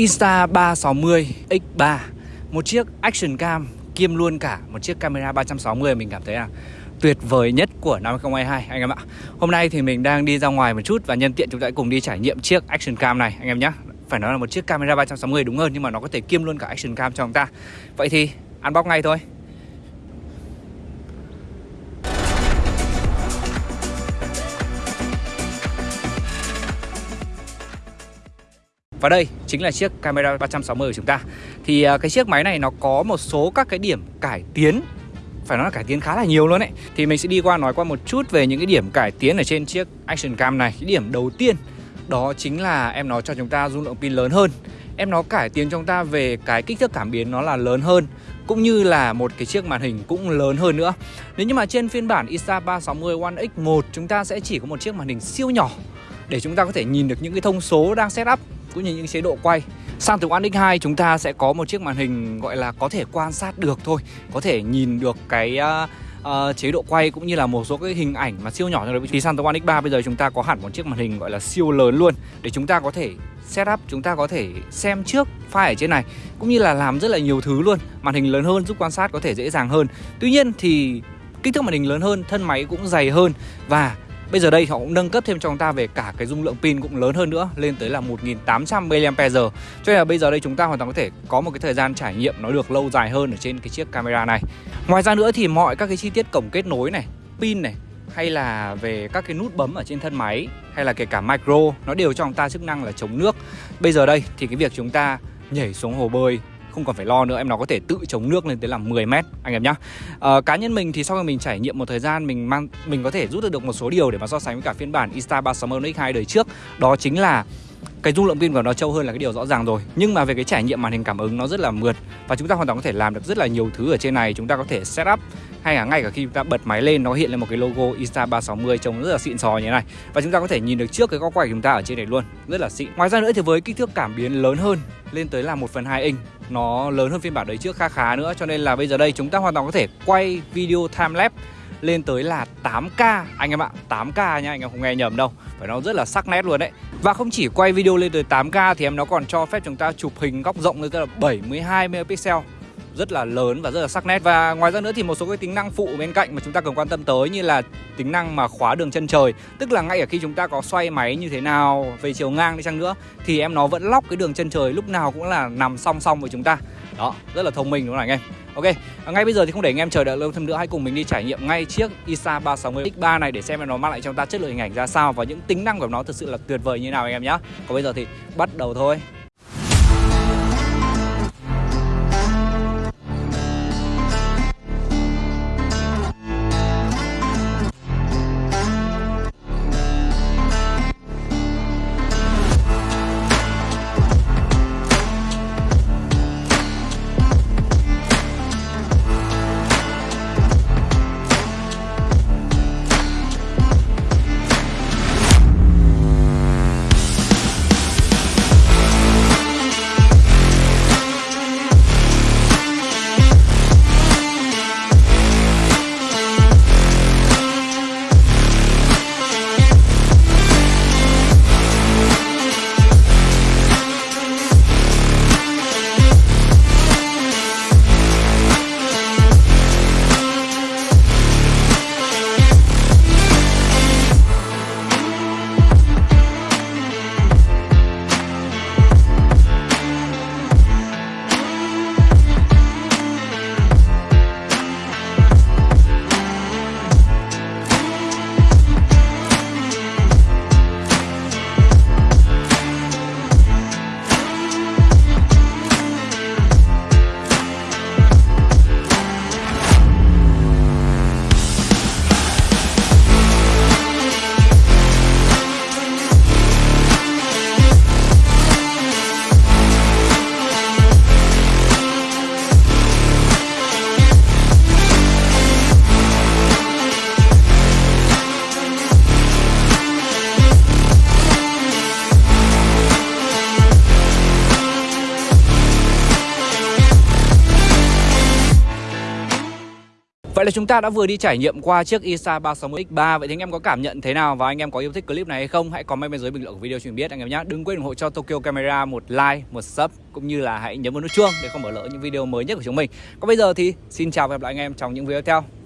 Insta360 X3 Một chiếc action cam, kiêm luôn cả một chiếc camera 360 mình cảm thấy là tuyệt vời nhất của năm 2022 anh em ạ. Hôm nay thì mình đang đi ra ngoài một chút và nhân tiện chúng ta cùng đi trải nghiệm chiếc action cam này, anh em nhé Phải nói là một chiếc camera 360 đúng hơn nhưng mà nó có thể kiêm luôn cả action cam cho chúng ta. Vậy thì unbox ngay thôi. Và đây chính là chiếc camera 360 của chúng ta. Thì à, cái chiếc máy này nó có một số các cái điểm cải tiến. Phải nói là cải tiến khá là nhiều luôn đấy Thì mình sẽ đi qua nói qua một chút về những cái điểm cải tiến ở trên chiếc Action Cam này. Cái điểm đầu tiên, đó chính là em nó cho chúng ta dung lượng pin lớn hơn. Em nó cải tiến cho chúng ta về cái kích thước cảm biến nó là lớn hơn, Cũng như là một cái chiếc màn hình cũng lớn hơn nữa. Nếu như mà trên phiên bản Insta360 One X1 chúng ta sẽ chỉ có một chiếc màn hình siêu nhỏ Để chúng ta có thể nhìn được những cái thông số đang setup cũng như những chế độ quay. Sang từ One X2 chúng ta sẽ có một chiếc màn hình gọi là có thể quan sát được thôi Có thể nhìn được cái uh, uh, chế độ quay cũng như là một số cái hình ảnh mà siêu nhỏ trong đấy Thì sang từ One X3 bây giờ chúng ta có hẳn một chiếc màn hình gọi là siêu lớn luôn Để chúng ta có thể setup, chúng ta có thể xem trước file ở trên này Cũng như là làm rất là nhiều thứ luôn. Màn hình lớn hơn giúp quan sát có thể dễ dàng hơn. Tuy nhiên thì kích thước màn hình lớn hơn, thân máy cũng dày hơn Và Bây giờ đây họ cũng nâng cấp thêm cho chúng ta về cả cái dung lượng pin cũng lớn hơn nữa lên tới là 1800 mAh. Cho nên là bây giờ đây chúng ta hoàn toàn có thể có một cái thời gian trải nghiệm nó được lâu dài hơn ở trên cái chiếc camera này. Ngoài ra nữa thì mọi các cái chi tiết cổng kết nối này, pin này hay là về các cái nút bấm ở trên thân máy hay là kể cả micro nó đều cho chúng ta chức năng là chống nước. Bây giờ đây thì cái việc chúng ta nhảy xuống hồ bơi không còn phải lo nữa em nó có thể tự chống nước lên tới là 10 mét anh em nhá. À, cá nhân mình thì sau khi mình trải nghiệm một thời gian mình mang mình có thể rút được một số điều để mà so sánh với cả phiên bản Insta360 X2 đời trước. Đó chính là cái dung lượng pin của nó trâu hơn là cái điều rõ ràng rồi. Nhưng mà về cái trải nghiệm màn hình cảm ứng nó rất là mượt và chúng ta hoàn toàn có thể làm được rất là nhiều thứ ở trên này. Chúng ta có thể setup hay là ngay cả khi chúng ta bật máy lên, nó hiện lên một cái logo Insta360 trông rất là xịn sò như thế này. Và chúng ta có thể nhìn được trước cái góc quay của chúng ta ở trên này luôn, rất là xịn. Ngoài ra nữa thì với kích thước cảm biến lớn hơn, lên tới là 1 phần 2 inch, nó lớn hơn phiên bản đấy trước khá khá nữa. Cho nên là bây giờ đây chúng ta hoàn toàn có thể quay video time lapse lên tới là 8K anh em ạ 8K nha, anh em không nghe nhầm đâu. Phải nó rất là sắc nét luôn đấy. Và không chỉ quay video lên tới 8K thì em nó còn cho phép chúng ta chụp hình góc rộng lên tới là 72 megapixel rất là lớn và rất là sắc nét. Và ngoài ra nữa thì một số cái tính năng phụ bên cạnh mà chúng ta cần quan tâm tới như là tính năng mà khóa đường chân trời tức là ngay ở khi chúng ta có xoay máy như thế nào về chiều ngang đi chăng nữa thì em nó vẫn lóc cái đường chân trời lúc nào cũng là nằm song song với chúng ta. Đó rất là thông minh đúng không anh em? Ok, à, ngay bây giờ thì không để anh em chờ đợi lâu thêm nữa Hãy cùng mình đi trải nghiệm ngay chiếc ISA 360 X3 này Để xem nó mang lại cho chúng ta chất lượng hình ảnh ra sao Và những tính năng của nó thực sự là tuyệt vời như nào anh em nhé Còn bây giờ thì bắt đầu thôi. Vậy là chúng ta đã vừa đi trải nghiệm qua chiếc Isa 360X3 Vậy thì anh em có cảm nhận thế nào và anh em có yêu thích clip này hay không? Hãy comment bên dưới bình luận của video cho mình biết anh em nhé Đừng quên ủng hộ cho Tokyo Camera một like, một sub Cũng như là hãy nhấn vào nút chuông để không bỏ lỡ những video mới nhất của chúng mình. Còn bây giờ thì xin chào và hẹn gặp lại anh em trong những video tiếp theo.